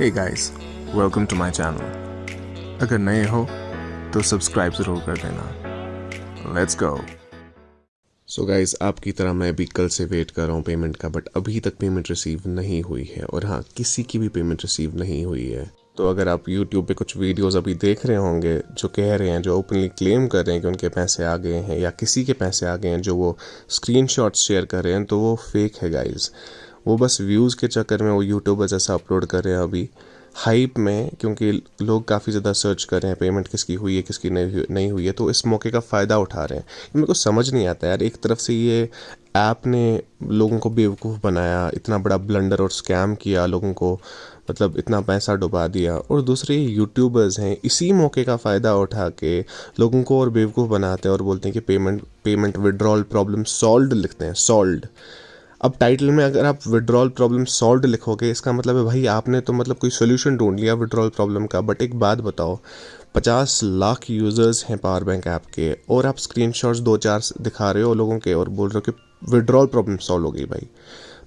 Hey guys welcome to my channel अगर नए हो तो सब्सक्राइब ज़रूर कर देना। लेट्स गो सो गाइस आपकी तरह मैं भी कल से वेट कर रहा हूँ पेमेंट का बट अभी तक पेमेंट रिसीव नहीं हुई है। और हाँ किसी की भी पेमेंट रिसीव नहीं हुई है। तो अगर आप यूट्यूब पे कुछ वीडियोस अभी देख रहे होंगे, जो कह रहे हैं, जो ओपनली क्लेम कर रहे हैं कि उनके पैसे आ गए हैं, या किसी के पैसे आ गए हैं, जो वो स्क्रीनशॉट्स शेयर कर रहे हैं तो वो फेक है गाइज़ वो बस व्यूज़ के चक्कर में वो यूट्यूबर जैसा अपलोड कर रहे हैं अभी। हाइप में, क्योंकि लोग काफ़ी ज़्यादा सर्च कर रहे हैं पेमेंट किसकी हुई है, किसकी नहीं नहीं हुई है तो इस मौके का फ़ायदा उठा रहे हैं। मेरे को समझ नहीं आता यार, एक तरफ़ से ये ऐप ने लोगों को बेवकूफ़ बनाया, इतना बड़ा ब्लंडर और स्कैम किया लोगों को मतलब इतना पैसा डुबा दिया, और दूसरे यूट्यूबर्स हैं, इसी मौके का फ़ायदा उठा के लोगों को और बेवकूफ़ बनाते हैं और बोलते हैं कि payment payment withdrawal problem solve लिखते हैं सॉल्व अब टाइटल में अगर आप विड्रॉल प्रॉब्लम सॉल्व लिखोगे, इसका मतलब है भाई आपने तो मतलब कोई सोल्यूशन ढूंढ लिया विड्रॉल प्रॉब्लम का बट एक बात बताओ, पचास लाख यूज़र्स हैं पावर बैंक ऐप के, और आप स्क्रीन दो चार दिखा रहे हो लोगों के और बोल रहे हो कि विड्रॉल प्रॉब्लम सॉल्व हो गई भाई।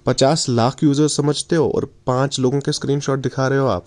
पचास लाख यूज़र्स समझते हो और पाँच लोगों के स्क्रीन दिखा रहे हो आप।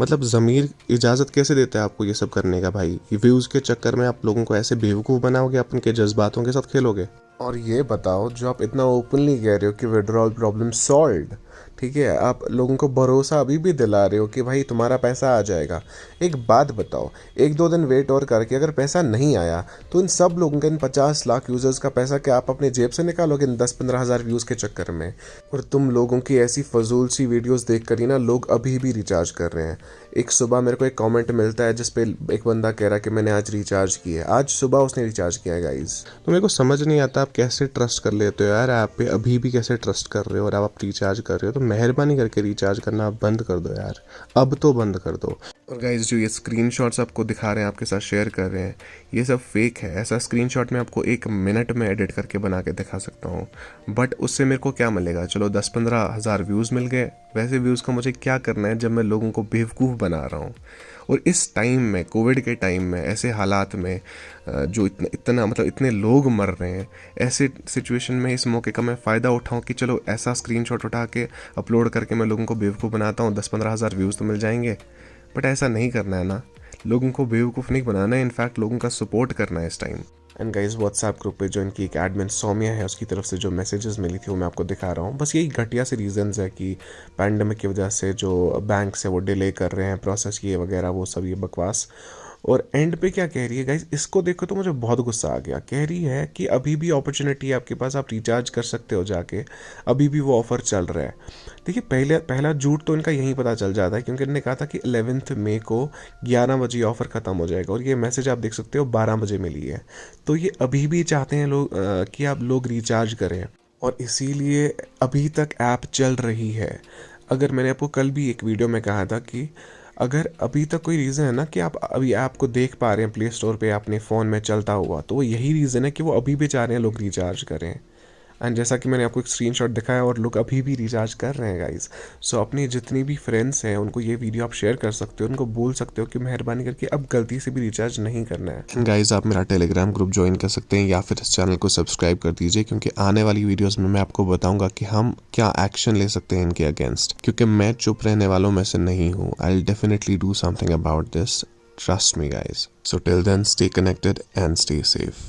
मतलब ज़मीर इजाज़त कैसे देता है आपको ये सब करने का भाई? व्यूज़ के चक्कर में आप लोगों को ऐसे बेवकूफ़ बनाओगे आप उनके जज्बातों के साथ खेलोगे? और ये बताओ जो आप इतना ओपनली कह रहे हो कि विड्रॉल प्रॉब्लम सॉल्व ठीक है, आप लोगों को भरोसा अभी भी दिला रहे हो कि भाई तुम्हारा पैसा आ जाएगा। एक बात बताओ, एक दो दिन वेट और करके अगर पैसा नहीं आया तो इन सब लोगों के इन पचास लाख यूज़र्स का पैसा क्या आप अपने जेब से निकालोगे इन दस पंद्रह हज़ार व्यूज़ के चक्कर में? और तुम लोगों की ऐसी फजूल सी वीडियोज़ देख कर ही ना लोग अभी भी रिचार्ज कर रहे हैं। एक सुबह मेरे को एक कमेंट मिलता है, जिसपे एक बंदा कह रहा है कि मैंने आज रिचार्ज किया आज सुबह उसने रिचार्ज किया है गाइज़ तो मेरे को समझ नहीं आता आप कैसे ट्रस्ट कर लेते हो यार? आप पे अभी भी कैसे ट्रस्ट कर रहे हो और आप रिचार्ज कर रहे हो? तो मेहरबानी करके रिचार्ज करना बंद कर दो यार। अब तो बंद कर दो। और गाइज़ जो ये स्क्रीन आपको दिखा रहे हैं, आपके साथ शेयर कर रहे हैं, ये सब फेक है। ऐसा स्क्रीन मैं आपको एक मिनट में एडिट करके बना के दिखा सकता हूँ। बट उससे मेरे को क्या मिलेगा? चलो दस पंद्रह हज़ार व्यूज़ मिल गए। वैसे व्यूज़ का मुझे क्या करना है जब मैं लोगों को बेवकूफ़ बना रहा हूँ? और इस टाइम में कोविड के टाइम में, ऐसे हालात में जो इतना इतना मतलब इतने लोग मर रहे हैं, ऐसे सिचुएशन में इस मौके का मैं फ़ायदा उठाऊँ कि चलो ऐसा स्क्रीनशॉट उठा के अपलोड करके मैं लोगों को बेवकूफ़ बनाता हूँ दस पंद्रह हज़ार व्यूज़ तो मिल जाएँगे। बट ऐसा नहीं करना है ना। लोगों को बेवकूफ़ नहीं बनाना है इनफैक्ट लोगों का सपोर्ट करना है इस time and guys WhatsApp group पे जो इनकी एक एडमिन सौम्या है, उसकी तरफ़ से जो मैसेजेस मिली थी, वो मैं आपको दिखा रहा हूँ। बस यही घटिया से रीजंस है कि पैंडमिक की वजह से जो बैंक से वो डिले कर रहे हैं प्रोसेस ये वगैरह, वो सब, ये बकवास। और एंड पे क्या कह रही है गाइज़ इसको देखो तो मुझे बहुत गुस्सा आ गया। कह रही है कि अभी भी अपॉर्चुनिटी है आपके पास, आप रिचार्ज कर सकते हो जाके। अभी भी वो ऑफ़र चल रहा है। देखिए, पहले, पहला झूठ तो इनका यहीं पता चल जाता है, क्योंकि इन्होंने कहा था कि एलेवेंथ मे को ग्यारह बजे ऑफ़र ख़त्म हो जाएगा और ये मैसेज आप देख सकते हो, बारह बजे मिली है। तो ये अभी भी चाहते हैं लोग कि आप लोग रिचार्ज करें। और इसीलिए अभी तक ऐप चल रही है। अगर मैंने आपको कल भी एक वीडियो में कहा था कि अगर अभी तक कोई रीज़न है ना कि आप अभी ऐप को देख पा रहे हैं प्ले स्टोर पे अपने फ़ोन में चलता हुआ तो वो यही रीज़न है कि वो अभी भी चाह रहे हैं, लोग रिचार्ज करें एंड जैसा कि मैंने आपको एक स्क्रीनशॉट दिखाया और लोग अभी भी रिचार्ज कर रहे हैं गाइज़ सो so, अपनी जितनी भी फ्रेंड्स हैं उनको ये वीडियो आप शेयर कर सकते हो उनको बोल सकते हो कि मेहरबानी करके अब गलती से भी रिचार्ज नहीं करना है. गाइज़ आप मेरा टेलीग्राम ग्रुप ज्वाइन कर सकते हैं या फिर इस चैनल को सब्सक्राइब कर दीजिए क्योंकि आने वाली वीडियोज़ में मैं आपको बताऊँगा कि हम क्या एक्शन ले सकते हैं इनके अगेंस्ट क्योंकि मैं चुप रहने वालों में से नहीं हूँ. I definitely do something about this trust me guys. So till then stay connected and stay safe.